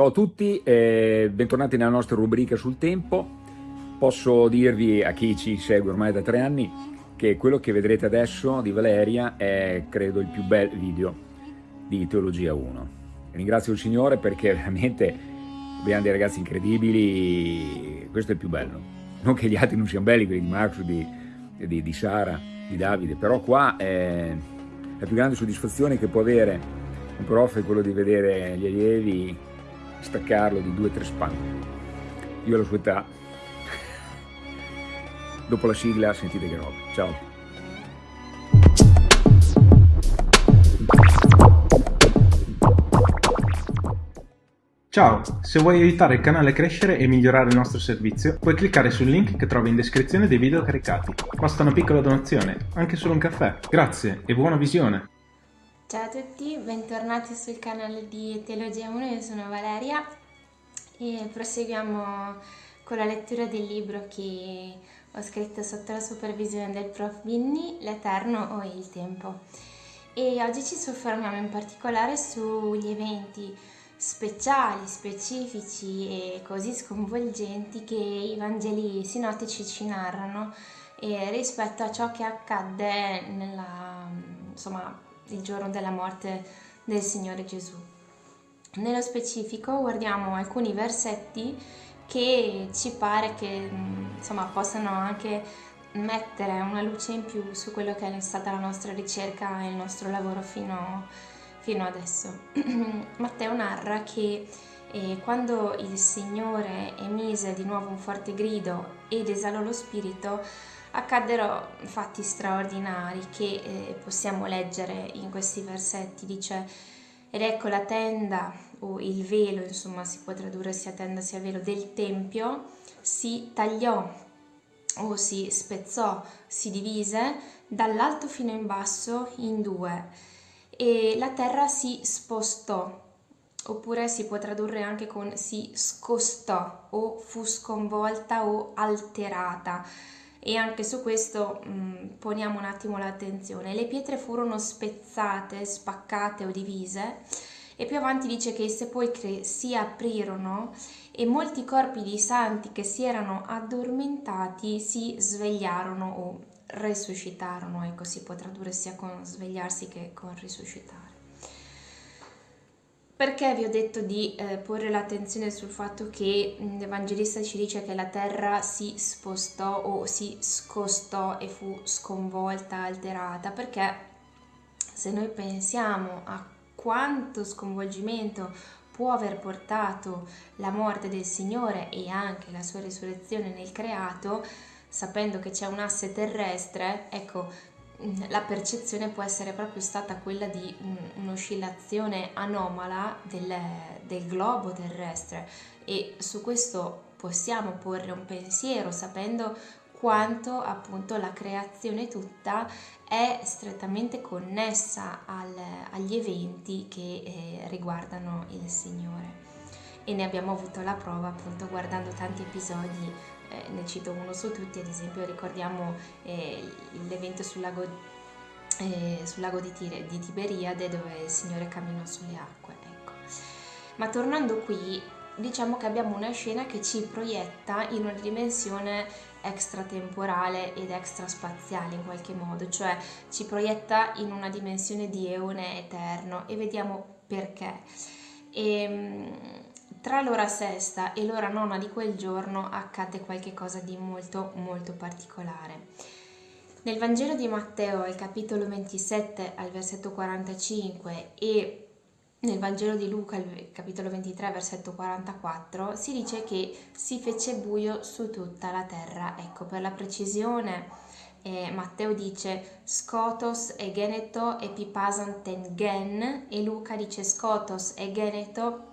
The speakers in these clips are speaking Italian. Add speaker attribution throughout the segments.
Speaker 1: Ciao a tutti, eh, bentornati nella nostra rubrica sul tempo. Posso dirvi a chi ci segue ormai da tre anni che quello che vedrete adesso di Valeria è credo il più bel video di Teologia 1. Ringrazio il Signore perché veramente abbiamo dei ragazzi incredibili, questo è il più bello. Non che gli altri non siano belli, quelli di Marco, di, di, di Sara, di Davide, però qua è la più grande soddisfazione che può avere un prof è quello di vedere gli allievi staccarlo di due o tre spanne. Io alla sua età, dopo la sigla sentite che roba. Ciao.
Speaker 2: Ciao, se vuoi aiutare il canale a crescere e migliorare il nostro servizio, puoi cliccare sul link che trovi in descrizione dei video caricati. Basta una piccola donazione, anche solo un caffè. Grazie e buona visione!
Speaker 3: Ciao a tutti, bentornati sul canale di Teologia 1, io sono Valeria e proseguiamo con la lettura del libro che ho scritto sotto la supervisione del prof Binni, L'Eterno o il Tempo. E oggi ci soffermiamo in particolare sugli eventi speciali, specifici e così sconvolgenti che i Vangeli sinottici ci narrano rispetto a ciò che accadde nella, insomma, il giorno della morte del Signore Gesù. Nello specifico guardiamo alcuni versetti che ci pare che insomma, possano anche mettere una luce in più su quello che è stata la nostra ricerca e il nostro lavoro fino, fino adesso. Matteo narra che eh, quando il Signore emise di nuovo un forte grido ed esalò lo spirito, accaddero fatti straordinari che eh, possiamo leggere in questi versetti. Dice, ed ecco la tenda o il velo, insomma si può tradurre sia tenda sia velo, del Tempio si tagliò o si spezzò, si divise dall'alto fino in basso in due e la terra si spostò oppure si può tradurre anche con si scostò o fu sconvolta o alterata e anche su questo mh, mm, poniamo un attimo l'attenzione. Le pietre furono spezzate, spaccate o divise e più avanti dice che i sepolcri si aprirono e molti corpi di santi che si erano addormentati si svegliarono o resuscitarono, ecco si può tradurre sia con svegliarsi che con risuscitare. Perché vi ho detto di eh, porre l'attenzione sul fatto che l'Evangelista ci dice che la terra si spostò o si scostò e fu sconvolta, alterata? Perché se noi pensiamo a quanto sconvolgimento può aver portato la morte del Signore e anche la sua risurrezione nel creato, sapendo che c'è un asse terrestre, ecco, la percezione può essere proprio stata quella di un'oscillazione anomala del, del globo terrestre. E su questo possiamo porre un pensiero sapendo quanto appunto la creazione tutta è strettamente connessa al, agli eventi che eh, riguardano il Signore. E ne abbiamo avuto la prova appunto guardando tanti episodi eh, ne cito uno su tutti, ad esempio ricordiamo eh, l'evento sul lago, eh, sul lago di, Tire, di, Tiberiade dove il Signore camminò sulle acque. Ecco. Ma tornando qui, diciamo che abbiamo una scena che ci proietta in una dimensione extratemporale ed extraspaziale in qualche modo, cioè ci proietta in una dimensione di eone eterno e vediamo perché. E, ehm, tra l'ora sesta e l'ora nona di quel giorno accadde qualcosa di molto molto particolare. Nel Vangelo di Matteo, al capitolo 27, al versetto 45 e nel Vangelo di Luca, al capitolo 23, versetto 44, si dice che si fece buio su tutta la terra. Ecco, per la precisione, eh, Matteo dice scotos e geneto epipasan ten gen e Luca dice scotos e geneto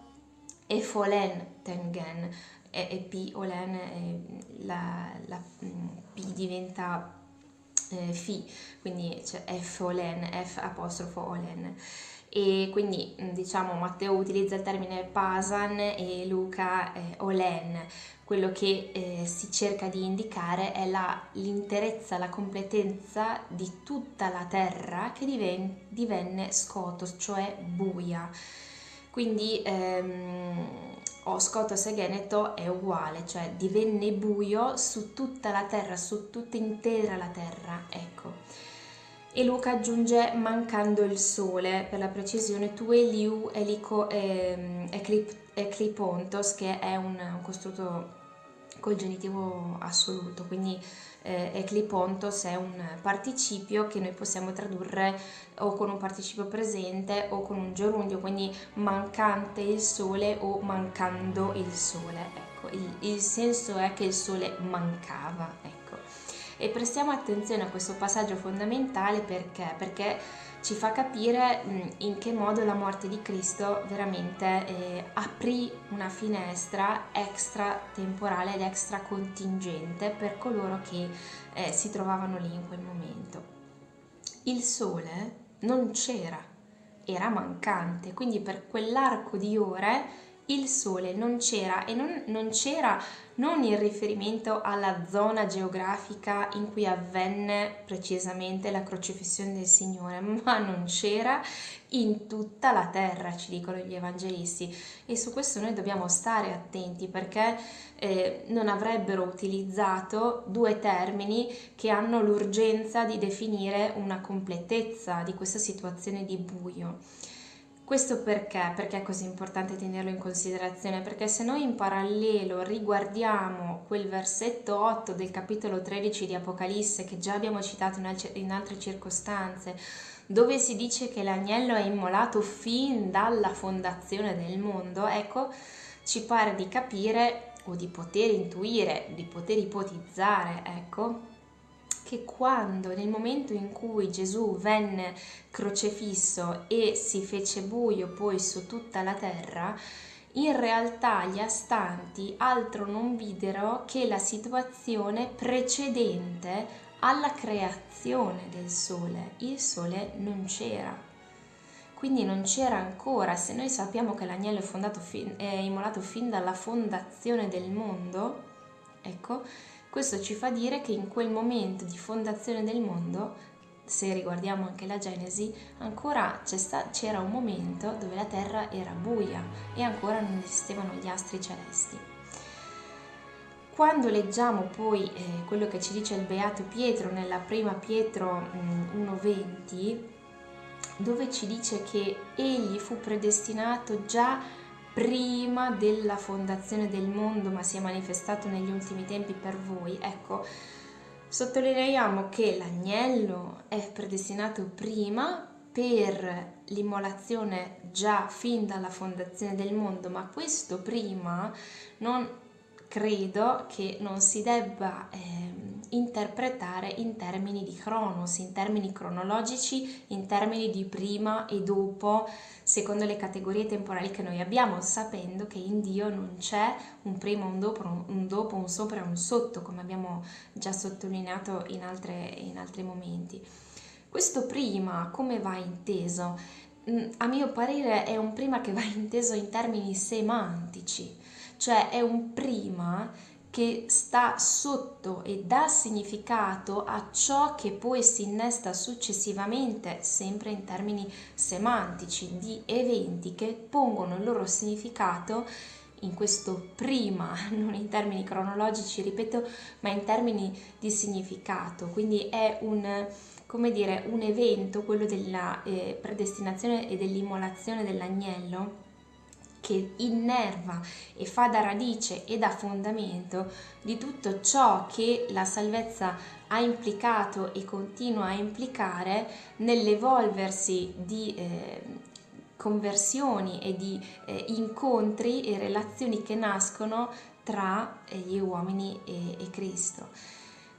Speaker 3: e Folen Tengen e, e P Olen la, la mm, P diventa eh, Fi, quindi c'è F Olen, F apostrofo Olen. E quindi mm, diciamo Matteo utilizza il termine Pasan e Luca eh, Olen. Quello che eh, si cerca di indicare è l'interezza, la, la, completezza di tutta la terra che diven, divenne scotos, cioè buia quindi ehm, o Scotos e Geneto è uguale, cioè divenne buio su tutta la terra, su tutta intera la terra, ecco. E Luca aggiunge mancando il sole, per la precisione, tu Eliu elico, eh, eclip, eclipontos, che è un, un costrutto col genitivo assoluto, quindi eh, eclipontos è un participio che noi possiamo tradurre o con un participio presente o con un gerundio, quindi mancante il sole o mancando il sole. Ecco, il, il senso è che il sole mancava, ecco. E prestiamo attenzione a questo passaggio fondamentale perché? Perché ci fa capire in che modo la morte di Cristo veramente eh, aprì una finestra extra temporale ed extra contingente per coloro che eh, si trovavano lì in quel momento. Il sole non c'era, era mancante, quindi per quell'arco di ore il sole non c'era e non, non c'era non in riferimento alla zona geografica in cui avvenne precisamente la crocifissione del Signore, ma non c'era in tutta la terra, ci dicono gli evangelisti. E su questo noi dobbiamo stare attenti perché eh, non avrebbero utilizzato due termini che hanno l'urgenza di definire una completezza di questa situazione di buio. Questo perché? Perché è così importante tenerlo in considerazione? Perché se noi in parallelo riguardiamo quel versetto 8 del capitolo 13 di Apocalisse che già abbiamo citato in altre circostanze, dove si dice che l'agnello è immolato fin dalla fondazione del mondo, ecco, ci pare di capire o di poter intuire, di poter ipotizzare, ecco, che quando nel momento in cui Gesù venne crocefisso e si fece buio poi su tutta la terra, in realtà gli astanti altro non videro che la situazione precedente alla creazione del sole. Il sole non c'era. Quindi non c'era ancora, se noi sappiamo che l'agnello è, è immolato fin dalla fondazione del mondo, ecco, questo ci fa dire che in quel momento di fondazione del mondo, se riguardiamo anche la Genesi, ancora c'era un momento dove la terra era buia e ancora non esistevano gli astri celesti. Quando leggiamo poi eh, quello che ci dice il Beato Pietro nella prima Pietro mh, 1.20, dove ci dice che egli fu predestinato già prima della fondazione del mondo, ma si è manifestato negli ultimi tempi per voi, ecco, sottolineiamo che l'agnello è predestinato prima per l'immolazione già fin dalla fondazione del mondo, ma questo prima non credo che non si debba eh, interpretare in termini di cronos, in termini cronologici, in termini di prima e dopo, secondo le categorie temporali che noi abbiamo, sapendo che in Dio non c'è un prima, un dopo, un dopo, un sopra e un sotto, come abbiamo già sottolineato in, altre, in altri momenti. Questo prima come va inteso? Mm, a mio parere è un prima che va inteso in termini semantici, cioè è un prima che sta sotto e dà significato a ciò che poi si innesta successivamente, sempre in termini semantici, di eventi che pongono il loro significato in questo prima, non in termini cronologici, ripeto, ma in termini di significato. Quindi è un, come dire, un evento, quello della eh, predestinazione e dell'immolazione dell'agnello, che innerva e fa da radice e da fondamento di tutto ciò che la salvezza ha implicato e continua a implicare nell'evolversi di eh, conversioni e di eh, incontri e relazioni che nascono tra eh, gli uomini e, e Cristo.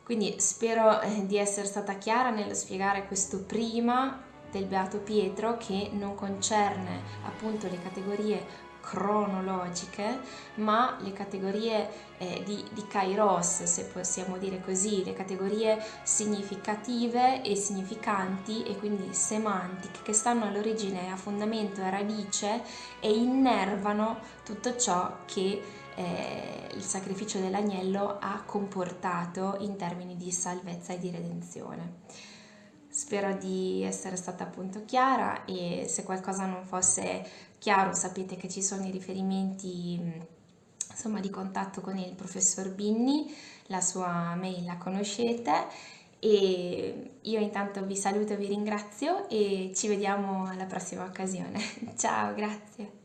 Speaker 3: Quindi spero eh, di essere stata chiara nello spiegare questo prima del Beato Pietro che non concerne appunto le categorie cronologiche, ma le categorie eh, di, di kairos, se possiamo dire così, le categorie significative e significanti e quindi semantiche che stanno all'origine, a fondamento, a radice e innervano tutto ciò che eh, il sacrificio dell'agnello ha comportato in termini di salvezza e di redenzione. Spero di essere stata appunto chiara e se qualcosa non fosse chiaro sapete che ci sono i riferimenti insomma, di contatto con il professor Binni, la sua mail la conoscete e io intanto vi saluto vi ringrazio e ci vediamo alla prossima occasione. Ciao, grazie.